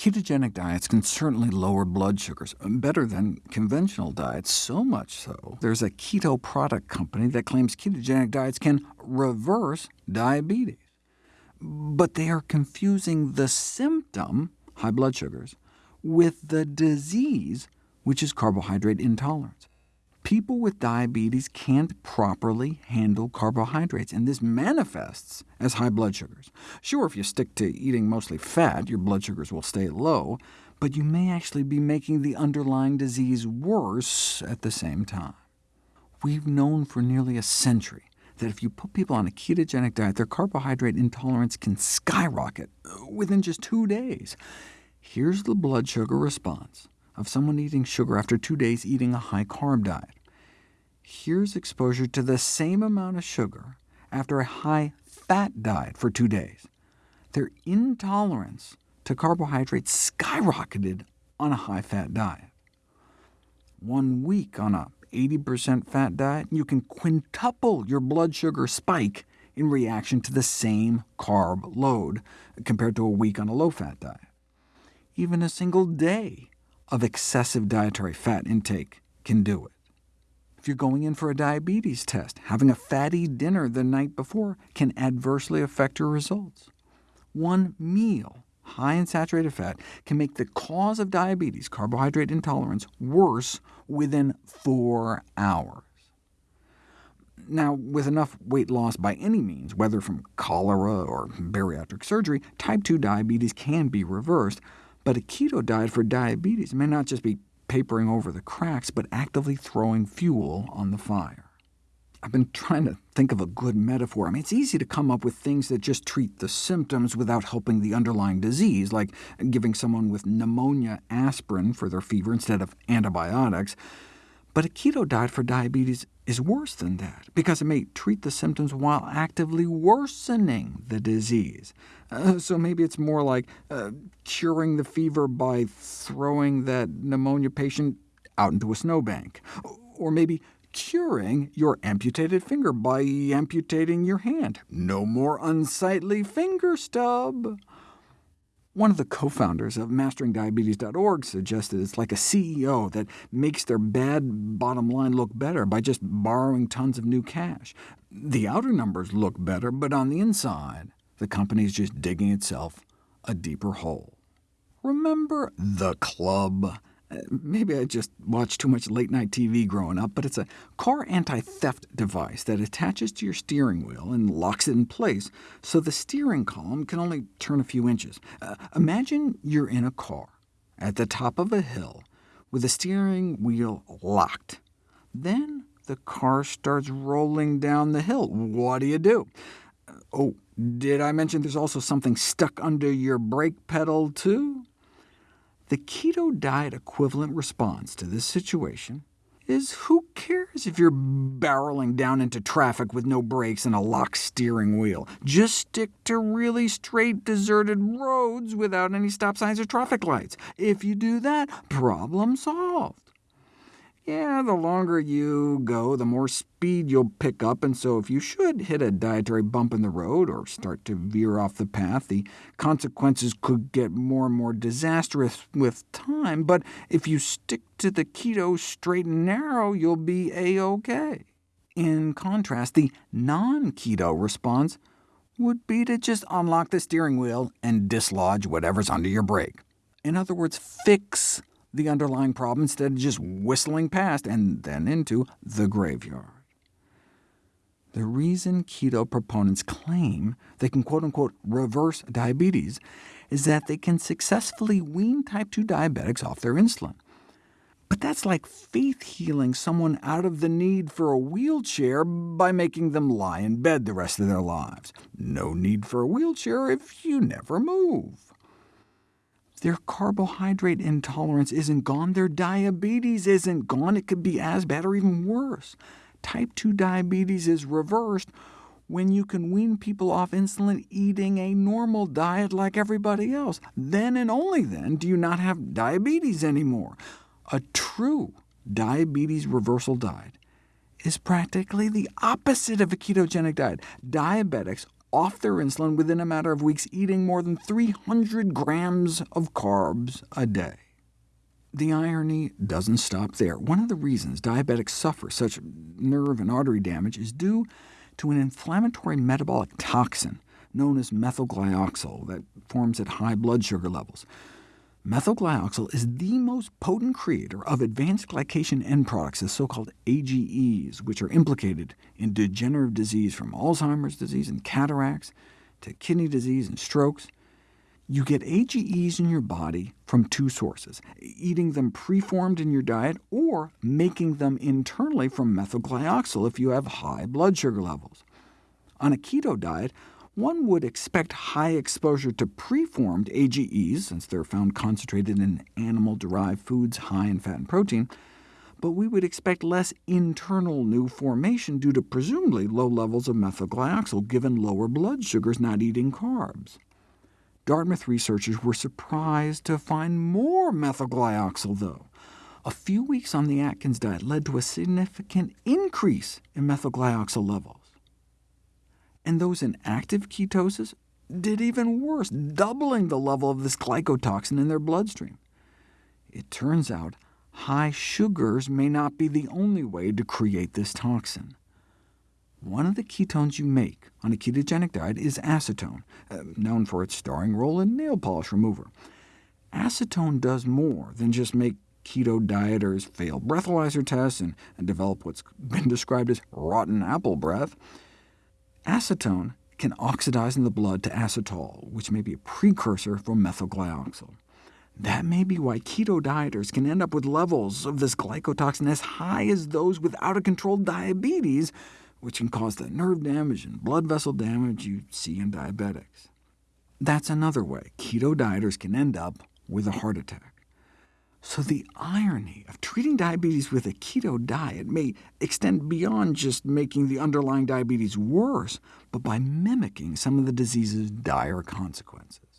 Ketogenic diets can certainly lower blood sugars, uh, better than conventional diets, so much so there's a keto product company that claims ketogenic diets can reverse diabetes. But they are confusing the symptom, high blood sugars, with the disease, which is carbohydrate intolerance. People with diabetes can't properly handle carbohydrates, and this manifests as high blood sugars. Sure, if you stick to eating mostly fat, your blood sugars will stay low, but you may actually be making the underlying disease worse at the same time. We've known for nearly a century that if you put people on a ketogenic diet, their carbohydrate intolerance can skyrocket within just two days. Here's the blood sugar response of someone eating sugar after two days eating a high-carb diet. Here's exposure to the same amount of sugar after a high-fat diet for two days. Their intolerance to carbohydrates skyrocketed on a high-fat diet. One week on a 80% fat diet, you can quintuple your blood sugar spike in reaction to the same carb load compared to a week on a low-fat diet. Even a single day of excessive dietary fat intake can do it. If you're going in for a diabetes test, having a fatty dinner the night before can adversely affect your results. One meal high in saturated fat can make the cause of diabetes, carbohydrate intolerance, worse within four hours. Now, with enough weight loss by any means, whether from cholera or bariatric surgery, type 2 diabetes can be reversed, but a keto diet for diabetes may not just be papering over the cracks, but actively throwing fuel on the fire. I've been trying to think of a good metaphor. I mean, it's easy to come up with things that just treat the symptoms without helping the underlying disease, like giving someone with pneumonia aspirin for their fever instead of antibiotics. But a keto diet for diabetes is worse than that, because it may treat the symptoms while actively worsening the disease. Uh, so maybe it's more like uh, curing the fever by throwing that pneumonia patient out into a snowbank, or maybe curing your amputated finger by amputating your hand. No more unsightly finger stub. One of the co-founders of MasteringDiabetes.org suggested it's like a CEO that makes their bad bottom line look better by just borrowing tons of new cash. The outer numbers look better, but on the inside, the company is just digging itself a deeper hole. Remember The Club? Maybe I just watched too much late-night TV growing up, but it's a car anti-theft device that attaches to your steering wheel and locks it in place, so the steering column can only turn a few inches. Uh, imagine you're in a car at the top of a hill with the steering wheel locked. Then the car starts rolling down the hill. What do you do? Uh, oh, did I mention there's also something stuck under your brake pedal, too? The keto diet equivalent response to this situation is who cares if you're barreling down into traffic with no brakes and a locked steering wheel? Just stick to really straight, deserted roads without any stop signs or traffic lights. If you do that, problem solved yeah, the longer you go, the more speed you'll pick up, and so if you should hit a dietary bump in the road or start to veer off the path, the consequences could get more and more disastrous with time, but if you stick to the keto straight and narrow, you'll be a-OK. In contrast, the non-keto response would be to just unlock the steering wheel and dislodge whatever's under your brake. In other words, fix the underlying problem instead of just whistling past and then into the graveyard. The reason keto proponents claim they can quote-unquote reverse diabetes is that they can successfully wean type 2 diabetics off their insulin. But that's like faith healing someone out of the need for a wheelchair by making them lie in bed the rest of their lives. No need for a wheelchair if you never move. Their carbohydrate intolerance isn't gone, their diabetes isn't gone. It could be as bad or even worse. Type 2 diabetes is reversed when you can wean people off insulin eating a normal diet like everybody else. Then and only then do you not have diabetes anymore. A true diabetes reversal diet is practically the opposite of a ketogenic diet. Diabetics off their insulin within a matter of weeks, eating more than 300 grams of carbs a day. The irony doesn't stop there. One of the reasons diabetics suffer such nerve and artery damage is due to an inflammatory metabolic toxin known as methylglyoxal that forms at high blood sugar levels. Methylglyoxal is the most potent creator of advanced glycation end products, the so-called AGEs, which are implicated in degenerative disease from Alzheimer's disease and cataracts to kidney disease and strokes. You get AGEs in your body from two sources, eating them preformed in your diet or making them internally from methylglyoxal if you have high blood sugar levels. On a keto diet, one would expect high exposure to preformed AGEs, since they're found concentrated in animal-derived foods high in fat and protein, but we would expect less internal new formation due to presumably low levels of methylglyoxal, given lower blood sugars not eating carbs. Dartmouth researchers were surprised to find more methylglyoxal, though. A few weeks on the Atkins diet led to a significant increase in methylglyoxal levels. And those in active ketosis did even worse, doubling the level of this glycotoxin in their bloodstream. It turns out high sugars may not be the only way to create this toxin. One of the ketones you make on a ketogenic diet is acetone, uh, known for its starring role in nail polish remover. Acetone does more than just make keto dieters fail breathalyzer tests and, and develop what's been described as rotten apple breath. Acetone can oxidize in the blood to acetol, which may be a precursor for methylglyoxal. That may be why keto dieters can end up with levels of this glycotoxin as high as those with out-of-control diabetes, which can cause the nerve damage and blood vessel damage you see in diabetics. That's another way keto dieters can end up with a heart attack. So the irony of treating diabetes with a keto diet may extend beyond just making the underlying diabetes worse, but by mimicking some of the disease's dire consequences.